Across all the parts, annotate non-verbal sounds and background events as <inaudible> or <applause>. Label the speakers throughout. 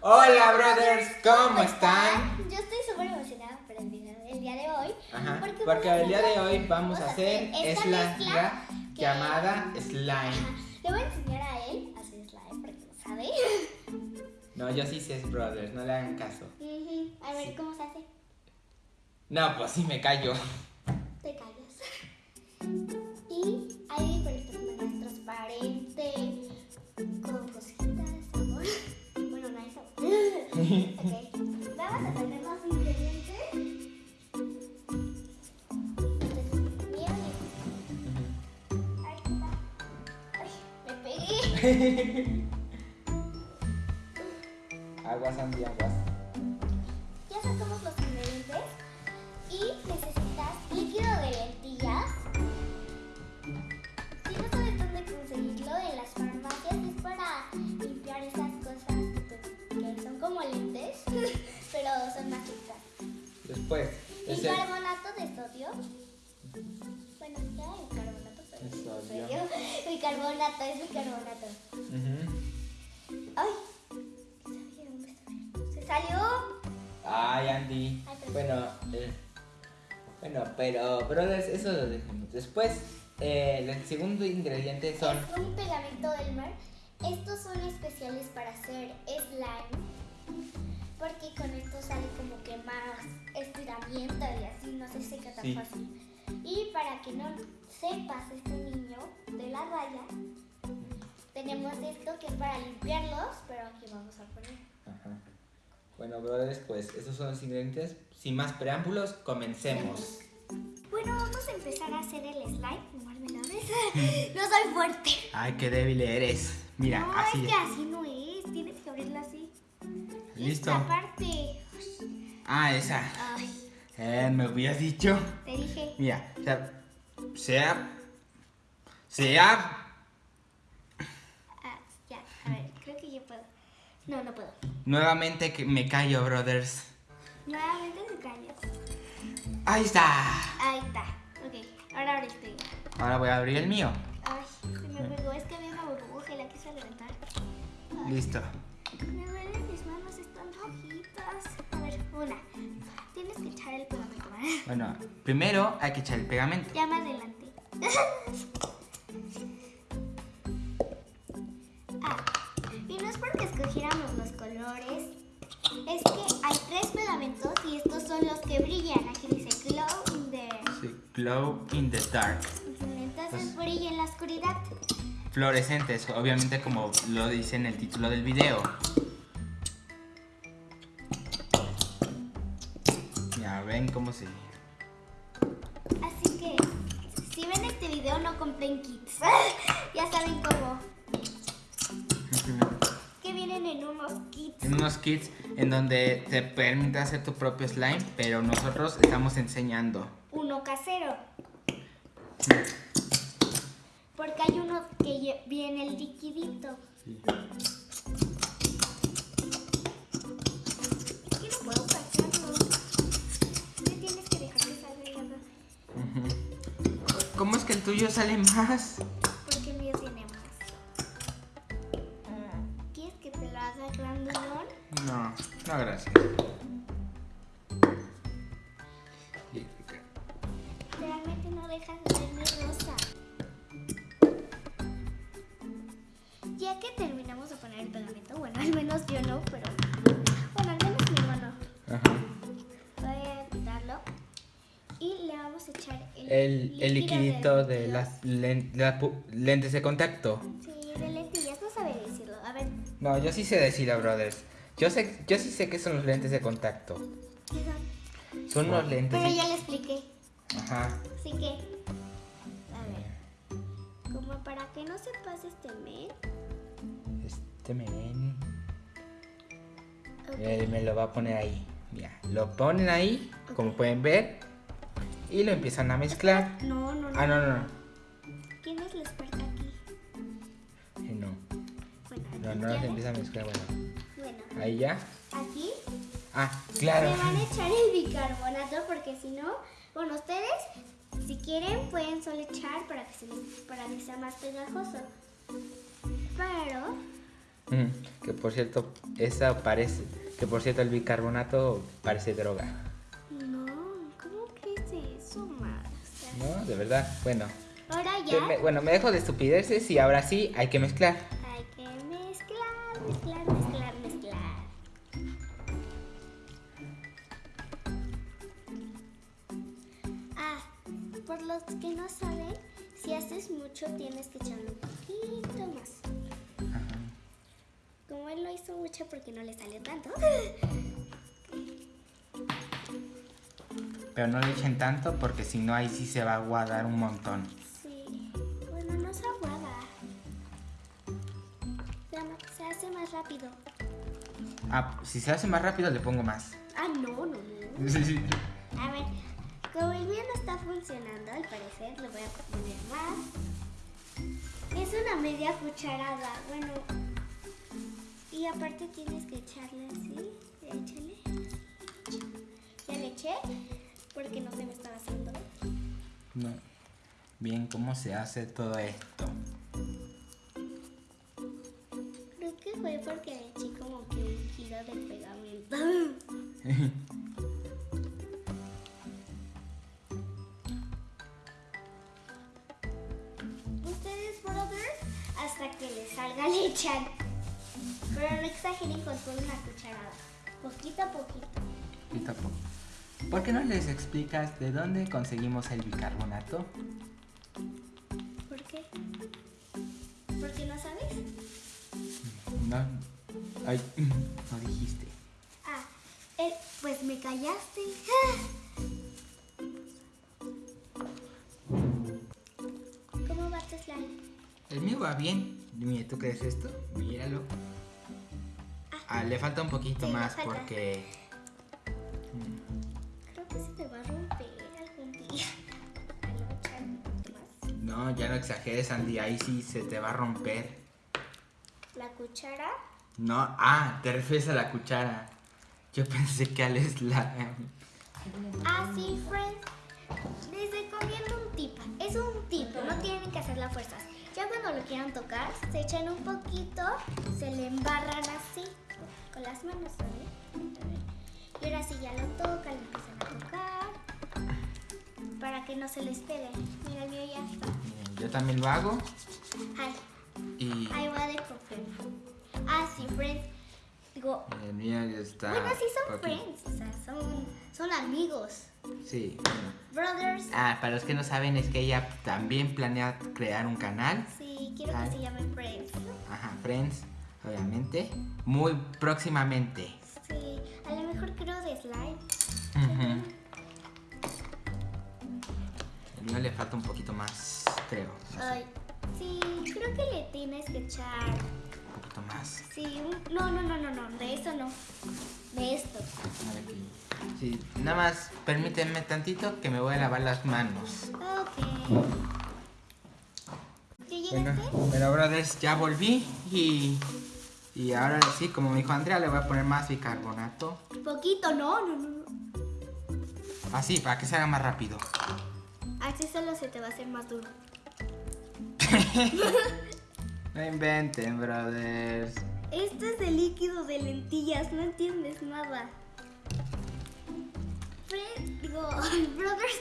Speaker 1: Hola, brothers, ¿cómo están?
Speaker 2: Yo estoy súper emocionada por el video del día de hoy.
Speaker 1: Ajá,
Speaker 2: Porque
Speaker 1: porque el día de hoy vamos a hacer
Speaker 2: esta
Speaker 1: es la
Speaker 2: mezcla que-
Speaker 1: llamada slime.
Speaker 2: Ajá. Le voy a enseñar a él a hacer slime porque no sabe.
Speaker 1: No, yo sí sé, brothers, no le hagan caso.
Speaker 2: Ujú. A ver
Speaker 1: Sí.
Speaker 2: cómo se hace.
Speaker 1: No, pues sí me callo.
Speaker 2: Te callas. Y hay diferentes maneras transparente, con no hay sabor. ok. Vamos a poner los ingredientes. Mira, Ahí está. Ay, me pegué. <laughs>
Speaker 1: aguas, Andy, aguas.
Speaker 2: Bicarbonato, pero es bicarbonato.
Speaker 1: Ujú.
Speaker 2: ¡Ay! ¡Se salió!
Speaker 1: Ay, Andy.
Speaker 2: Ay, pero-
Speaker 1: Bueno, eh, bueno, pero, brothers, eso lo dejamos. Después, eh, el segundo ingrediente son...
Speaker 2: Es un pegamento del mar. Estos son especiales para hacer slime. Porque con esto sale como que más estiramiento y así no se seca tan
Speaker 1: Sí.
Speaker 2: fácil. Y para que no sepas este niño de la raya, tenemos esto que es para limpiarlos, pero aquí vamos a poner.
Speaker 1: Ajá. Bueno, brothers, pues esos son los ingredientes. Sin más preámbulos, comencemos. <laughs>
Speaker 2: Bueno, vamos a empezar a hacer el slime. <laughs> No soy fuerte.
Speaker 1: Ay, qué débil eres. Mira,
Speaker 2: no,
Speaker 1: así.
Speaker 2: es que así no es. Tienes que abrirla así.
Speaker 1: Listo.
Speaker 2: Esta parte.
Speaker 1: Ah, esa.
Speaker 2: Ay,
Speaker 1: Eh, me hubieras dicho.
Speaker 2: te dije.
Speaker 1: Mira, o sea, sea. Sea.
Speaker 2: Ah, ya, a ver, creo que yo puedo. No, no puedo.
Speaker 1: Nuevamente que me callo, brothers.
Speaker 2: Nuevamente se cayó.
Speaker 1: Ahí está.
Speaker 2: Ahí está. Ok, ahora el tuyo.
Speaker 1: Ahora voy a abrir el mío.
Speaker 2: Ay, se me pegó. Es que había una burbuja y la quise reventar. Ay,
Speaker 1: Listo.
Speaker 2: Me duelen mis manos, están rojitas. A ver, una. Echar el pegamento, ¿vale?
Speaker 1: Bueno, primero hay que echar el pegamento.
Speaker 2: Ya más adelante. <laughs> ah, y no es porque escogiéramos los colores, es que hay tres pegamentos y estos son los que brillan. Aquí dice glow in the.
Speaker 1: Sí, glow in the dark.
Speaker 2: Entonces brilla en la oscuridad.
Speaker 1: Fluorescentes, obviamente como lo dice en el título del video. Cómo se...
Speaker 2: Así que si ven este video no compren kits. <laughs> ya saben cómo. Que vienen en unos kits.
Speaker 1: En unos kits en donde te permite hacer tu propio slime, pero nosotros estamos enseñando.
Speaker 2: Uno casero. Porque hay uno que viene el liquidito. Es que no puedo que
Speaker 1: el tuyo sale más?
Speaker 2: Porque el mío tiene más. ¿Quieres que te lo haga grandulón?
Speaker 1: No, no gracias.
Speaker 2: Realmente no dejas de ver mi rosa. Ya que terminamos de poner el pegamento, bueno, al menos yo no, pero el,
Speaker 1: El, liquidito de las, len- las lentes de contacto.
Speaker 2: Sí, de lentillas, no sabe decirlo. A ver,
Speaker 1: No, yo sí sé decirlo, brothers. Yo sé, yo sí sé que son los lentes de contacto.
Speaker 2: ¿qué son?
Speaker 1: Son unos lentes.
Speaker 2: Pero ya le expliqué.
Speaker 1: Ajá.
Speaker 2: Así que, a ver, como para que no se pase este mes.
Speaker 1: Este men. Él me lo va a poner ahí. Mira, lo ponen ahí, como pueden ver. Y lo empiezan a mezclar.
Speaker 2: No, no, no.
Speaker 1: Ah, no, no, no.
Speaker 2: ¿Quién es la experta aquí?
Speaker 1: Eh, No,
Speaker 2: Bueno,
Speaker 1: no, no se empieza a mezclar. Bueno,
Speaker 2: Bueno,
Speaker 1: ahí ya.
Speaker 2: aquí
Speaker 1: Ah,
Speaker 2: le
Speaker 1: claro.
Speaker 2: van a echar el bicarbonato porque si no, bueno, ustedes si quieren pueden solo echar para que, se para que sea más pegajoso. Pero
Speaker 1: Mm, que por cierto, esa parece. Que por cierto, el bicarbonato parece droga.
Speaker 2: ¿No?
Speaker 1: De verdad. Bueno.
Speaker 2: Ahora ya
Speaker 1: me- bueno, me dejo de estupideces y ahora sí hay que mezclar. Pero no le echen tanto porque si no ahí sí se va a aguadar un montón.
Speaker 2: Sí, bueno, no se aguada. Se hace más rápido.
Speaker 1: Ah, si se hace más rápido le pongo más.
Speaker 2: Ah, no, no, no. <laughs>
Speaker 1: Sí.
Speaker 2: A ver, como el mío no está funcionando, al parecer, le voy a poner más. Es una media cucharada, bueno. Y aparte tienes que echarle así. Échale. Ya le eché porque no se me estaba haciendo.
Speaker 1: No. Bien, ¿cómo se hace todo esto?
Speaker 2: Creo que fue porque le eché como que un kilo de pegamento. <laughs> Ustedes, brother, hasta que les salga le echan. Pero no exageren con toda una cucharada. Poquito a poquito.
Speaker 1: Y tampoco. ¿Por qué no les explicas de dónde conseguimos el bicarbonato?
Speaker 2: ¿Por qué? ¿Por qué no sabes?
Speaker 1: No. Ay, <clears throat> no dijiste.
Speaker 2: Ah, eh, pues me callaste. ¿Cómo va tu slime?
Speaker 1: El mío va bien. Mira, ¿tú crees esto? Míralo. Ah, le falta un poquito
Speaker 2: Sí,
Speaker 1: más porque... exageres, Andy. Ahí sí se te va a romper.
Speaker 2: La cuchara.
Speaker 1: No, ah, te refieres a la cuchara. Yo pensé que al slime.
Speaker 2: Ah, sí, friends. Les recomiendo un tip. Es un tip, no tienen que hacer las fuerzas. Ya cuando lo quieran tocar, se echan un poquito, se le embarran así, con las manos, ¿sabes? Y ahora sí ya lo tocan, lo empiezan a tocar, para que no se les pegue. Mira, el mío ya está.
Speaker 1: Yo también lo hago
Speaker 2: Ay,
Speaker 1: y...
Speaker 2: ahí va de profe. Ah, sí, friends. Digo,
Speaker 1: El mío ya está...
Speaker 2: bueno, sí son friends, o sea, son, son amigos.
Speaker 1: Sí, bueno.
Speaker 2: Brothers.
Speaker 1: Ah, para los que no saben es que ella también planea crear un canal.
Speaker 2: Sí, quiero que se llame Friends.
Speaker 1: Ajá, Friends, obviamente. Muy próximamente.
Speaker 2: Sí, a lo mejor creo de slime.
Speaker 1: Ujú. <laughs> El mío le falta un poquito más, creo. no
Speaker 2: Ay, sí, creo que le tienes que echar.
Speaker 1: un poquito más.
Speaker 2: Sí, un- no, no, no, no, no, de eso no. De esto.
Speaker 1: Sí, nada más permítanme tantito que me voy a lavar las manos.
Speaker 2: Ok. ¿Ya
Speaker 1: Bueno,
Speaker 2: llegaste?
Speaker 1: bueno, brothers, ya volví y, y ahora sí, como me dijo Andrea, le voy a poner más bicarbonato.
Speaker 2: Poquito, no, no, no. no.
Speaker 1: Así, para que se haga más rápido.
Speaker 2: Así solo se te va a hacer más duro. <laughs>
Speaker 1: No inventen, brothers.
Speaker 2: Esto es de líquido de lentillas, no entiendes nada. Fred, digo, <laughs> brothers,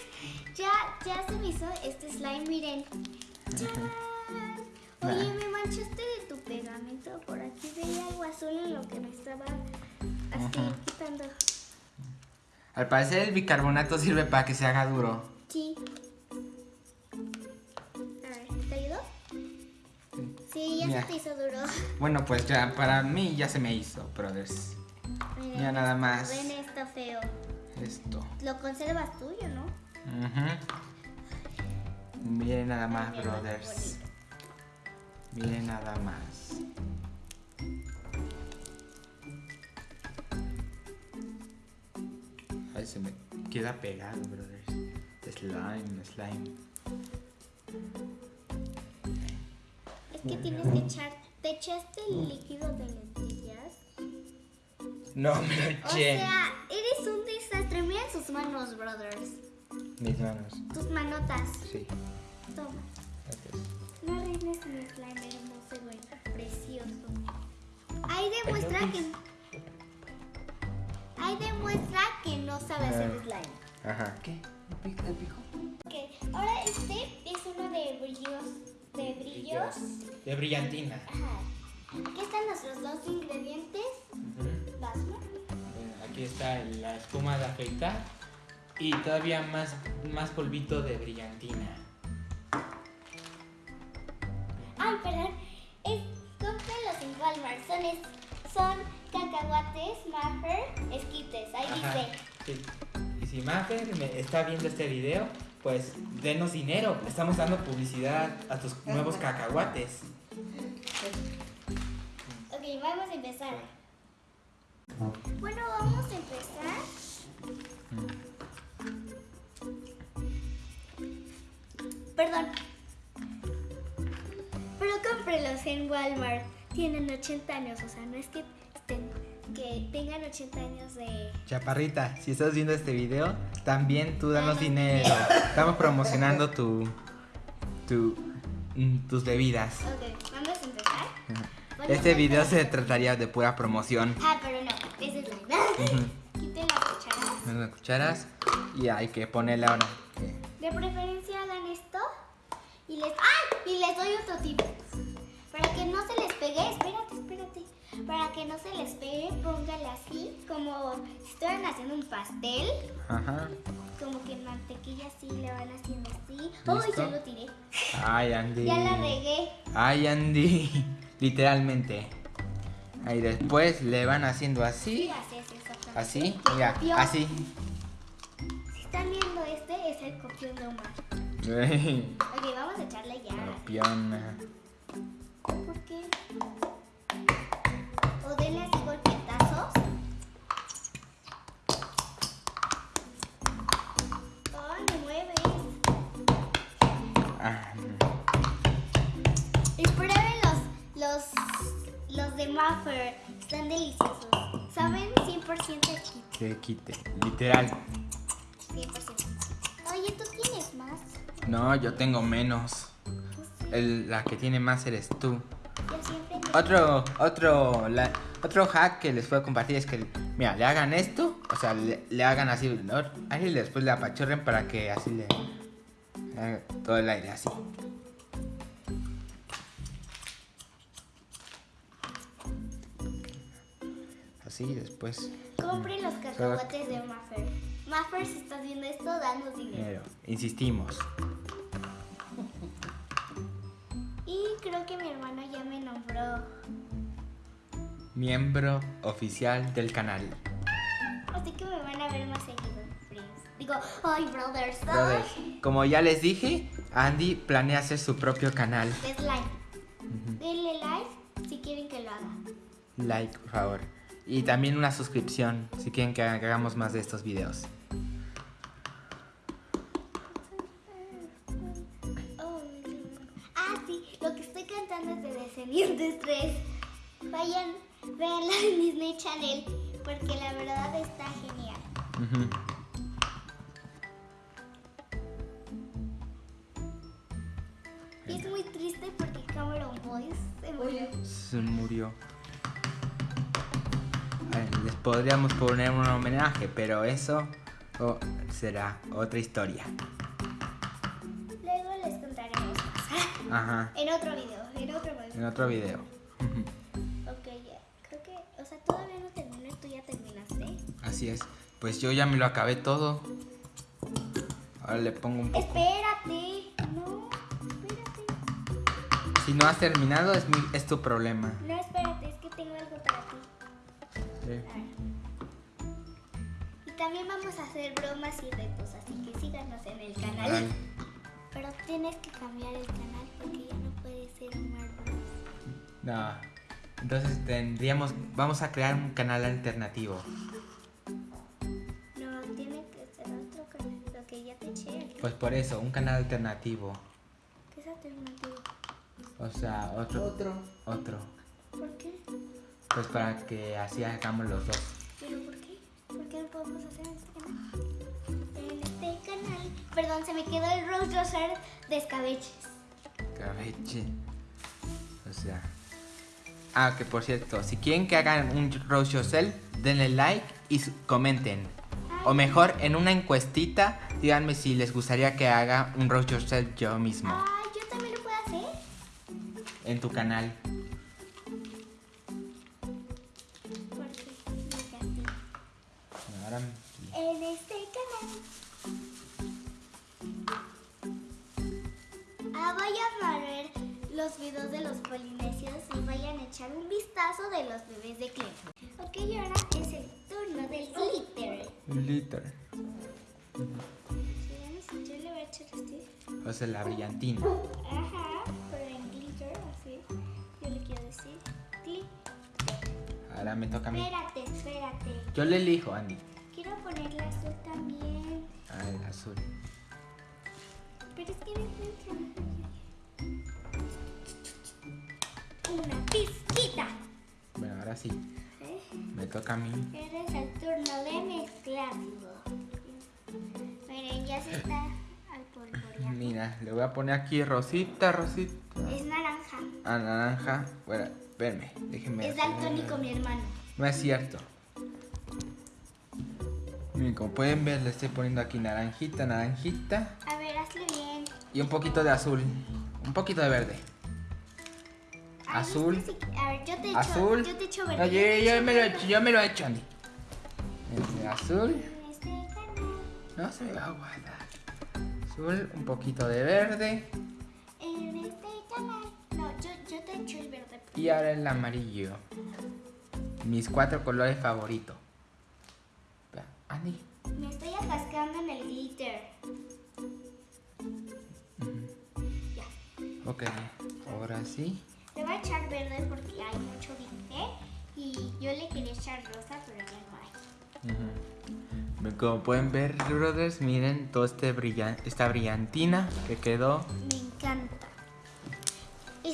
Speaker 2: ya, ya se me hizo este slime, miren. <laughs> ¡Chan! Oye, me manchaste de tu pegamento. Por aquí veía algo azul en lo que me estaba así
Speaker 1: Ajá.
Speaker 2: quitando.
Speaker 1: Al parecer el bicarbonato sirve para que se haga duro. Mira.
Speaker 2: se te hizo duro.
Speaker 1: Bueno, pues ya, para mí ya se me hizo, brothers. Ya nada más.
Speaker 2: Ven, está feo.
Speaker 1: Esto.
Speaker 2: Lo conservas tuyo, ¿no?
Speaker 1: Miren nada más, brothers. Miren nada más. Ay, se me queda pegado, brothers. Slime, slime.
Speaker 2: Que tienes que echar. ¿Te echaste el líquido de lentillas?
Speaker 1: No me lo
Speaker 2: O
Speaker 1: eché.
Speaker 2: sea, eres un desastre. Miren sus manos, brothers.
Speaker 1: Mis manos.
Speaker 2: Tus manotas.
Speaker 1: Sí.
Speaker 2: Toma.
Speaker 1: gracias.
Speaker 2: No arruines mi slime hermoso, güey. Precioso. Ahí demuestra que. Ahí demuestra que no sabe hacer
Speaker 1: Ah.
Speaker 2: slime.
Speaker 1: Ajá. ¿Qué? ¿El pico? ¿El pico?
Speaker 2: Ok, ahora este es uno de brillos. De brillos.
Speaker 1: De brillantina.
Speaker 2: Ajá. Aquí están nuestros dos ingredientes.
Speaker 1: Eh, Aquí está la espuma de afeitar y todavía más, más polvito de brillantina.
Speaker 2: Ay, perdón. Es, cómpralos en Walmart. Son, es- son cacahuates, Maffer, esquites. Ahí
Speaker 1: Ajá,
Speaker 2: dice.
Speaker 1: sí. Y si Maffer me está viendo este video, pues denos dinero. Estamos dando publicidad a tus nuevos cacahuates.
Speaker 2: Ok, vamos a empezar. Bueno, vamos a empezar. Perdón. Pero cómprelos en Walmart. Tienen 80 años, o sea, no es que, que tengan 80 años de...
Speaker 1: Chaparrita, si estás viendo este video, también tú danos dinero. Estamos promocionando tu, tu, mm, tus bebidas.
Speaker 2: Ok, vamos a empezar. Bueno,
Speaker 1: Este video se trataría de pura promoción.
Speaker 2: Ah, pero no, ese es la... Quiten las cucharas.
Speaker 1: Las cucharas y hay que ponerle ahora.
Speaker 2: Pastel,
Speaker 1: Ajá.
Speaker 2: como que mantequilla así le van haciendo así. ¡Uy, ya lo tiré!
Speaker 1: Ay, Andy.
Speaker 2: Ya la regué.
Speaker 1: Ay, Andy. <laughs> Literalmente. Ahí después le van haciendo así.
Speaker 2: Sí, así es exactamente.
Speaker 1: Así. Mira, así.
Speaker 2: Si están viendo este, es el copión de Omar. <laughs> Ok, vamos a echarle ya.
Speaker 1: Copiona.
Speaker 2: ¿Por qué? O denle así golpetazos.
Speaker 1: Ah,
Speaker 2: Y prueben los, los, los de Muffer. Están deliciosos. Saben 100% aquí.
Speaker 1: que quite. Literal.
Speaker 2: 100%. Oye, ¿tú tienes más?
Speaker 1: No, yo tengo menos. El- la que tiene más eres tú.
Speaker 2: Yo siempre...
Speaker 1: Otro, otro, la- otro hack que les puedo compartir es que, mira, le hagan esto, o sea, le, le hagan así, ¿no? Y después le apachurren para que así le todo el aire así. Así, después,
Speaker 2: Compren los cacahuates de Muffer. Muffer, si estás viendo esto, danos dinero.
Speaker 1: Insistimos.
Speaker 2: Y creo que mi hermano ya me nombró.
Speaker 1: Miembro oficial del canal.
Speaker 2: Así que me van a ver más seguido. Digo, ay, brothers.
Speaker 1: Brothers, como ya les dije, Andy planea hacer su propio canal.
Speaker 2: ay, de slime. Denle like si quieren que lo haga.
Speaker 1: Like, por favor. Y también una suscripción si quieren que hagamos más de estos videos.
Speaker 2: Ah, sí, lo que estoy cantando es de Descendientes 3. Vayan, véanla en <laughs> Disney Channel porque la verdad está genial. Y Se murió.
Speaker 1: Se murió. Ver, les podríamos poner un homenaje, pero eso oh, será otra historia.
Speaker 2: Luego les contaremos más.
Speaker 1: Ajá.
Speaker 2: en otro video, en otro video.
Speaker 1: En otro video. <laughs>
Speaker 2: Ok. Creo que, o sea, todavía no termino y tú ya terminaste.
Speaker 1: Así es. Pues yo ya me lo acabé todo. Ahora le pongo un poco.
Speaker 2: Espérate.
Speaker 1: Si no has terminado, es, mi- es tu problema.
Speaker 2: No, espérate, es que tengo algo para ti.
Speaker 1: Sí.
Speaker 2: Y también vamos a hacer bromas y retos, así que síganos en el canal. <laughs> Pero tienes que cambiar el canal porque ya no puede ser Bros.
Speaker 1: No. Entonces tendríamos. Vamos a crear un canal alternativo.
Speaker 2: No, tiene que ser otro canal, lo que ya te eché.
Speaker 1: Pues por eso, un canal alternativo.
Speaker 2: ¿Qué es alternativo?
Speaker 1: O sea, otro.
Speaker 3: Otro.
Speaker 1: Otro.
Speaker 2: ¿Por qué?
Speaker 1: Pues para que así hagamos los dos.
Speaker 2: ¿Pero por qué? ¿Por qué no podemos hacer en este canal? En este canal, perdón, se me quedó el Rose Roser de escabeches.
Speaker 1: Cabeche. O sea. Ah, que por cierto, si quieren que hagan un roast yourself, denle like y comenten. O mejor, en una encuestita, díganme si les gustaría que haga un roast yourself yo mismo
Speaker 2: Ay,
Speaker 1: en tu canal. Ahora me toca a mí.
Speaker 2: Espérate, espérate.
Speaker 1: Yo le elijo, Andy.
Speaker 2: Quiero ponerle azul también.
Speaker 1: Ah, el azul.
Speaker 2: Pero es que me. Una pizquita.
Speaker 1: Bueno, ahora sí.
Speaker 2: ¿Eh?
Speaker 1: Me toca a mí.
Speaker 2: Eres el turno de mezclarlo. Miren, ya se está al polvoreando.
Speaker 1: Mira, le voy a poner aquí rosita, rosita.
Speaker 2: Es naranja.
Speaker 1: Ah, naranja. Bueno, espérame, déjenme.
Speaker 2: Es daltónico mi hermano.
Speaker 1: No es cierto. Miren, como pueden ver, le estoy poniendo aquí naranjita, naranjita.
Speaker 2: A ver, hazle bien.
Speaker 1: Y un poquito de azul. Un poquito de verde.
Speaker 2: Ay,
Speaker 1: Azul.
Speaker 2: sí- A ver, yo te echo,
Speaker 1: Azul.
Speaker 2: yo te echo
Speaker 1: No,
Speaker 2: verde.
Speaker 1: yo, yo me lo he hecho, yo me lo he hecho, Andy. Este, azul.
Speaker 2: En este canal.
Speaker 1: No se me va a guardar. Azul, un poquito de verde. Y ahora el amarillo. Mis cuatro colores favoritos. Andy.
Speaker 2: Me estoy atascando en el glitter. Ya.
Speaker 1: Ok, ahora sí.
Speaker 2: Le voy a echar verde porque hay mucho glitter. Y yo le quería echar rosa, pero ya no hay.
Speaker 1: Como pueden ver, brothers, miren toda este brillan esta brillantina que quedó.
Speaker 2: Me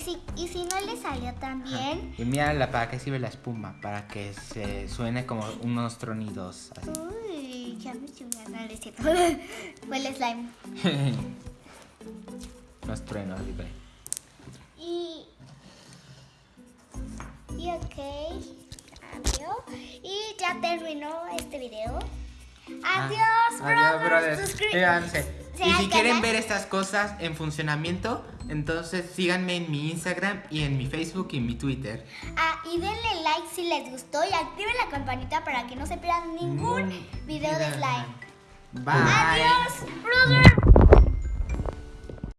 Speaker 2: si, y si no le salió tan bien.
Speaker 1: Y mira la, para qué sirve la espuma, para que se suene como unos tronidos. Así.
Speaker 2: Uy, ya me cierto. Fue el slime. <laughs>
Speaker 1: unos truenos, digo.
Speaker 2: Y. Y ok. Adiós. Y ya terminó este video. Adiós,
Speaker 1: Ah, Adiós, brothers.
Speaker 2: Suscríbanse.
Speaker 1: Y si quieren ver estas cosas en funcionamiento, entonces síganme en mi Instagram y en mi Facebook y en mi Twitter.
Speaker 2: Ah, y denle like si les gustó y activen la campanita para que no se pierdan ningún video de slime.
Speaker 1: Bye.
Speaker 2: Adiós, brother.